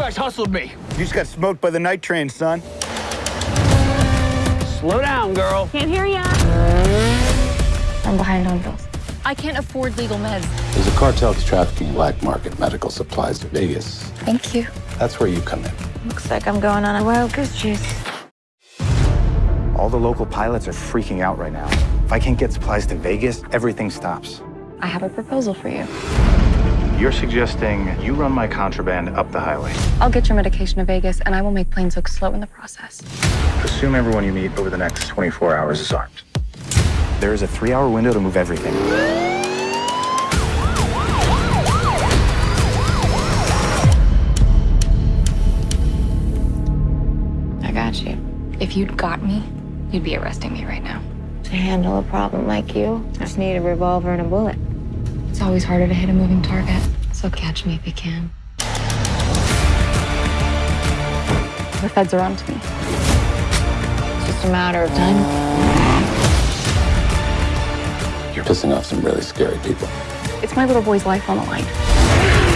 tussled me. You just got smoked by the night train, son. Slow down, girl. Can't hear ya. I'm behind on bills. I can't afford legal meds. There's a cartel that's trafficking black market medical supplies to Vegas. Thank you. That's where you come in. Looks like I'm going on a wild goose chase. All the local pilots are freaking out right now. If I can't get supplies to Vegas, everything stops. I have a proposal for you. You're suggesting you run my contraband up the highway. I'll get your medication to Vegas, and I will make planes look slow in the process. Assume everyone you meet over the next 24 hours is armed. There is a three-hour window to move everything. I got you. If you'd got me, you'd be arresting me right now. To handle a problem like you, I just need a revolver and a bullet. It's always harder to hit a moving target, so catch me if you can. The feds are onto me. It's just a matter of time. You're pissing off some really scary people. It's my little boy's life on the line.